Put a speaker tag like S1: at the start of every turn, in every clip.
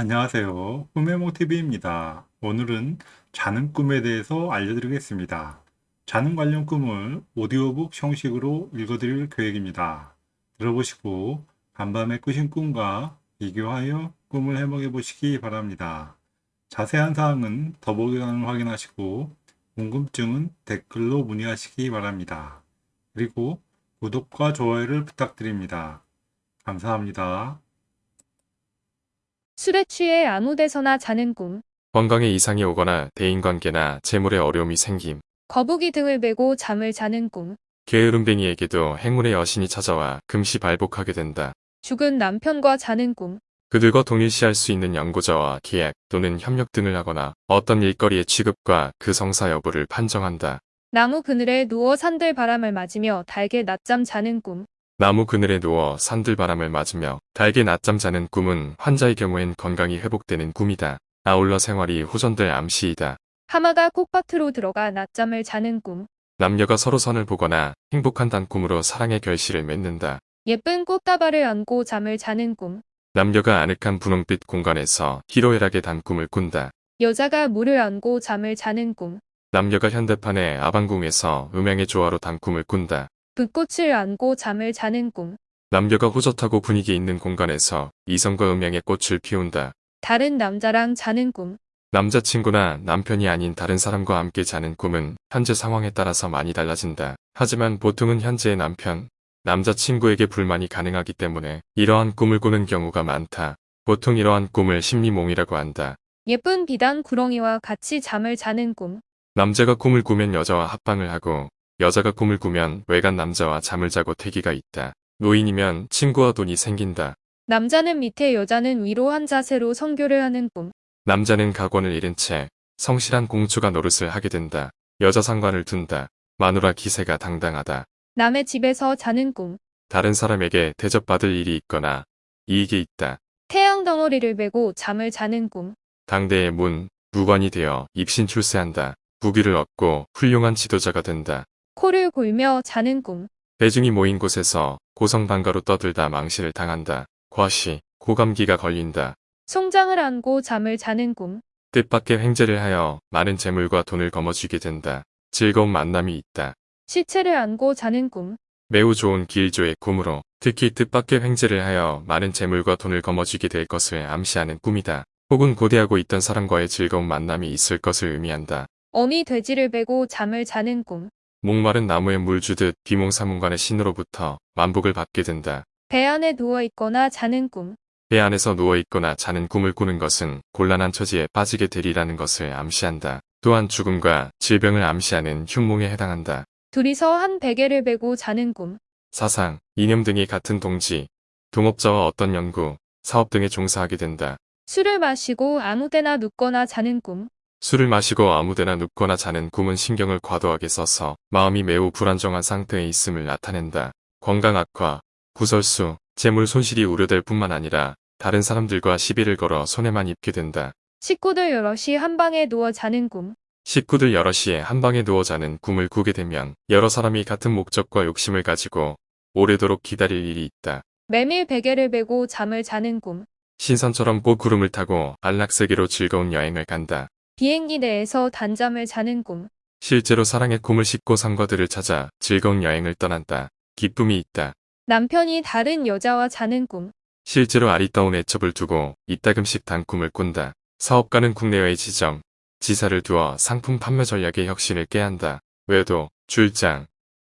S1: 안녕하세요. 꿈의 모티브입니다. 오늘은 자는 꿈에 대해서 알려드리겠습니다. 자는 관련 꿈을 오디오북 형식으로 읽어드릴 계획입니다. 들어보시고 간밤에 꾸신 꿈과 비교하여 꿈을 해먹어 보시기 바랍니다. 자세한 사항은 더보기란을 확인하시고 궁금증은 댓글로 문의하시기 바랍니다. 그리고 구독과 좋아요를 부탁드립니다. 감사합니다.
S2: 술에 취해 아무 데서나 자는 꿈,
S3: 건강에 이상이 오거나 대인관계나 재물에 어려움이 생김.
S2: 거북이 등을 베고 잠을 자는 꿈,
S3: 게으름뱅이에게도 행운의 여신이 찾아와 금시 발복하게 된다.
S2: 죽은 남편과 자는 꿈,
S3: 그들과 동일시할 수 있는 연구자와 계약 또는 협력 등을 하거나 어떤 일거리의 취급과 그 성사 여부를 판정한다.
S2: 나무 그늘에 누워 산들 바람을 맞으며 달게 낮잠 자는 꿈,
S3: 나무 그늘에 누워 산들바람을 맞으며 달게 낮잠 자는 꿈은 환자의 경우엔 건강이 회복되는 꿈이다. 아울러 생활이 호전될 암시이다.
S2: 하마가 콩밭으로 들어가 낮잠을 자는 꿈,
S3: 남녀가 서로 선을 보거나 행복한 단꿈으로 사랑의 결실을 맺는다.
S2: 예쁜 꽃다발을 안고 잠을 자는 꿈,
S3: 남녀가 아늑한 분홍빛 공간에서 희로애락의 단꿈을 꾼다.
S2: 여자가 물을 안고 잠을 자는 꿈,
S3: 남녀가 현대판의 아방궁에서 음향의 조화로 단꿈을 꾼다.
S2: 붓꽃을 안고 잠을 자는 꿈,
S3: 남녀가 호젓하고 분위기 있는 공간에서 이성과 음향의 꽃을 피운다.
S2: 다른 남자랑 자는 꿈,
S3: 남자친구나 남편이 아닌 다른 사람과 함께 자는 꿈은 현재 상황에 따라서 많이 달라진다. 하지만 보통은 현재의 남편, 남자친구에게 불만이 가능하기 때문에 이러한 꿈을 꾸는 경우가 많다. 보통 이러한 꿈을 심리몽이라고 한다.
S2: 예쁜 비단 구렁이와 같이 잠을 자는 꿈,
S3: 남자가 꿈을 꾸면 여자와 합방을 하고 여자가 꿈을 꾸면 외간 남자와 잠을 자고 태기가 있다. 노인이면 친구와 돈이 생긴다.
S2: 남자는 밑에 여자는 위로 한 자세로 성교를 하는 꿈,
S3: 남자는 각원을 잃은 채 성실한 공주가 노릇을 하게 된다. 여자 상관을 둔다. 마누라 기세가 당당하다.
S2: 남의 집에서 자는 꿈,
S3: 다른 사람에게 대접받을 일이 있거나 이익이 있다.
S2: 태양 덩어리를 베고 잠을 자는 꿈,
S3: 당대의 문, 무관이 되어 입신 출세한다. 부귀를 얻고 훌륭한 지도자가 된다.
S2: 코를 골며 자는 꿈,
S3: 대중이 모인 곳에서 고성방가로 떠들다 망신을 당한다. 과시, 고감기가 걸린다.
S2: 송장을 안고 잠을 자는 꿈,
S3: 뜻밖의 횡재를 하여 많은 재물과 돈을 거머쥐게 된다. 즐거운 만남이 있다.
S2: 시체를 안고 자는 꿈,
S3: 매우 좋은 길조의 꿈으로 특히 뜻밖의 횡재를 하여 많은 재물과 돈을 거머쥐게 될 것을 암시하는 꿈이다. 혹은 고대하고 있던 사람과의 즐거운 만남이 있을 것을 의미한다.
S2: 어미 돼지를 베고 잠을 자는 꿈,
S3: 목마른 나무에 물 주듯 비몽사몽간의 신으로부터 만복을 받게 된다.
S2: 배 안에 누워 있거나 자는 꿈,
S3: 배 안에서 누워있거나 자는 꿈을 꾸는 것은 곤란한 처지에 빠지게 되리라는 것을 암시한다. 또한 죽음과 질병을 암시하는 흉몽에 해당한다.
S2: 둘이서 한 베개를 베고 자는 꿈,
S3: 사상, 이념 등이 같은 동지, 동업자와 어떤 연구, 사업 등에 종사하게 된다.
S2: 술을 마시고 아무 데나 눕거나 자는 꿈,
S3: 술을 마시고 아무데나 눕거나 자는 꿈은 신경을 과도하게 써서 마음이 매우 불안정한 상태에 있음을 나타낸다. 건강 악화, 구설수, 재물 손실이 우려될 뿐만 아니라 다른 사람들과 시비를 걸어 손해만 입게 된다.
S2: 식구들 여럿이 한 방에 누워 자는 꿈,
S3: 식구들 여럿이 한 방에 누워 자는 꿈을 꾸게 되면 여러 사람이 같은 목적과 욕심을 가지고 오래도록 기다릴 일이 있다.
S2: 메밀 베개를 베고 잠을 자는 꿈,
S3: 신선처럼 꽃구름을 타고 안락세계로 즐거운 여행을 간다.
S2: 비행기 내에서 단잠을 자는 꿈,
S3: 실제로 사랑의 꿈을 싣고 상과들을 찾아 즐거운 여행을 떠난다. 기쁨이 있다.
S2: 남편이 다른 여자와 자는 꿈,
S3: 실제로 아리따운 애첩을 두고 이따금씩 단꿈을 꾼다. 사업가는 국내외 지점, 지사를 두어 상품 판매 전략의 혁신을 깨한다. 외도, 출장,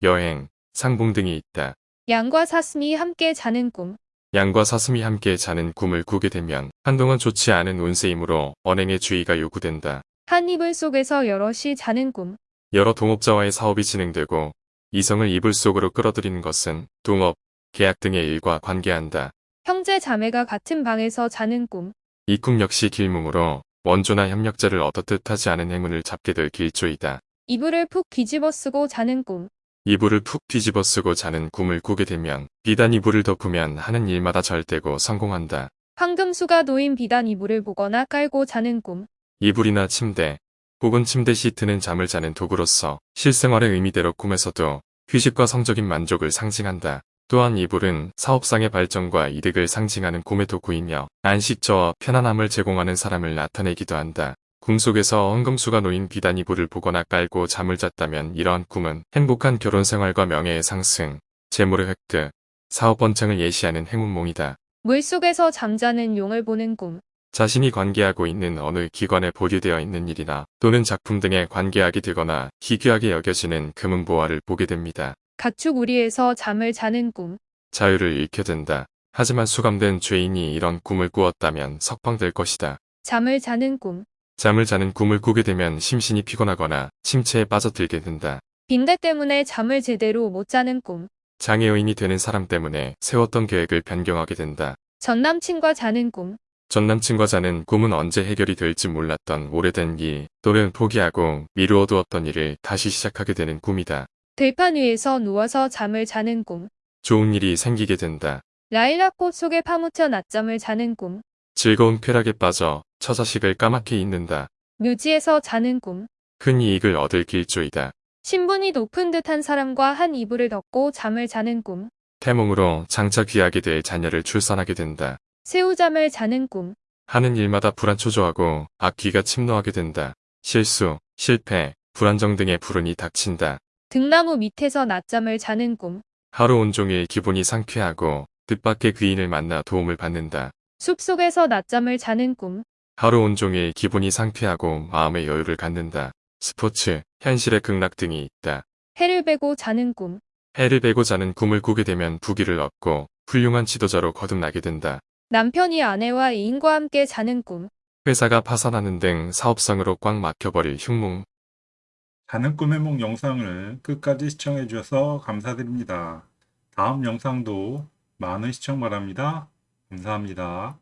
S3: 여행, 상봉 등이 있다.
S2: 양과 사슴이 함께 자는 꿈,
S3: 양과 사슴이 함께 자는 꿈을 꾸게 되면 한동안 좋지 않은 운세이므로 언행의 주의가 요구된다.
S2: 한 이불 속에서 여럿이 자는 꿈,
S3: 여러 동업자와의 사업이 진행되고 이성을 이불 속으로 끌어들이는 것은 동업, 계약 등의 일과 관계한다.
S2: 형제 자매가 같은 방에서 자는 꿈,
S3: 이 꿈 역시 길몽으로 원조나 협력자를 얻어 뜻하지 않은 행운을 잡게 될 길조이다.
S2: 이불을 푹 뒤집어 쓰고 자는 꿈,
S3: 이불을 푹 뒤집어 쓰고 자는 꿈을 꾸게 되면 비단 이불을 덮으면 하는 일마다 잘 되고 성공한다.
S2: 황금수가 놓인 비단 이불을 보거나 깔고 자는 꿈,
S3: 이불이나 침대, 혹은 침대 시트는 잠을 자는 도구로서 실생활의 의미대로 꿈에서도 휴식과 성적인 만족을 상징한다. 또한 이불은 사업상의 발전과 이득을 상징하는 꿈의 도구이며 안식처와 편안함을 제공하는 사람을 나타내기도 한다. 꿈속에서 엉금수가 놓인 비단 이불을 보거나 깔고 잠을 잤다면 이러한 꿈은 행복한 결혼 생활과 명예의 상승, 재물의 획득, 사업 번창을 예시하는 행운몽이다.
S2: 물속에서 잠자는 용을 보는 꿈.
S3: 자신이 관계하고 있는 어느 기관에 보류되어 있는 일이나 또는 작품 등에 관계하게 되거나 희귀하게 여겨지는 금은 보화를 보게 됩니다.
S2: 가축 우리에서 잠을 자는 꿈.
S3: 자유를 잃게 된다. 하지만 수감된 죄인이 이런 꿈을 꾸었다면 석방될 것이다.
S2: 잠을 자는 꿈.
S3: 잠을 자는 꿈을 꾸게 되면 심신이 피곤하거나 침체에 빠져들게 된다.
S2: 빈대 때문에 잠을 제대로 못 자는 꿈.
S3: 장애요인이 되는 사람 때문에 세웠던 계획을 변경하게 된다.
S2: 전 남친과 자는 꿈.
S3: 전 남친과 자는 꿈은 언제 해결이 될지 몰랐던 오래된 일 또는 포기하고 미루어두었던 일을 다시 시작하게 되는 꿈이다.
S2: 들판 위에서 누워서 잠을 자는 꿈.
S3: 좋은 일이 생기게 된다.
S2: 라일락 꽃 속에 파묻혀 낮잠을 자는 꿈.
S3: 즐거운 쾌락에 빠져 처자식을 까맣게 잊는다.
S2: 묘지에서 자는 꿈.
S3: 큰 이익을 얻을 길조이다.
S2: 신분이 높은 듯한 사람과 한 이불을 덮고 잠을 자는 꿈.
S3: 태몽으로 장차 귀하게 될 자녀를 출산하게 된다.
S2: 새우잠을 자는 꿈.
S3: 하는 일마다 불안초조하고 악귀가 침노하게 된다. 실수, 실패, 불안정 등의 불운이 닥친다.
S2: 등나무 밑에서 낮잠을 자는 꿈.
S3: 하루 온종일 기분이 상쾌하고 뜻밖의 귀인을 만나 도움을 받는다.
S2: 숲속에서 낮잠을 자는 꿈.
S3: 하루 온종일 기분이 상쾌하고 마음의 여유를 갖는다. 스포츠, 현실의 극락 등이 있다.
S2: 해를 베고 자는 꿈.
S3: 해를 베고 자는 꿈을 꾸게 되면 부귀를 얻고 훌륭한 지도자로 거듭나게 된다.
S2: 남편이 아내와 애인과 함께 자는 꿈.
S3: 회사가 파산하는 등 사업상으로 꽉 막혀버릴 흉몽.
S1: 자는 꿈의 몽 영상을 끝까지 시청해 주셔서 감사드립니다. 다음 영상도 많은 시청 바랍니다. 감사합니다.